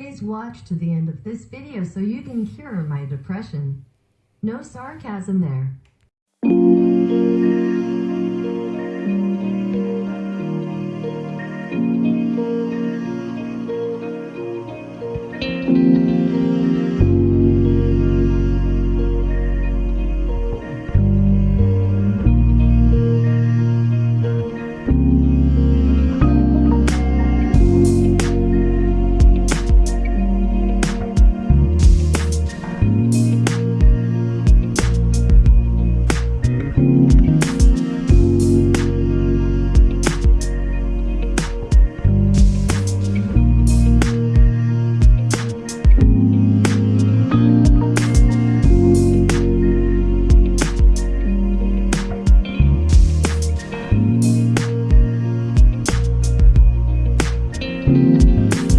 Please watch to the end of this video so you can cure my depression. No sarcasm there.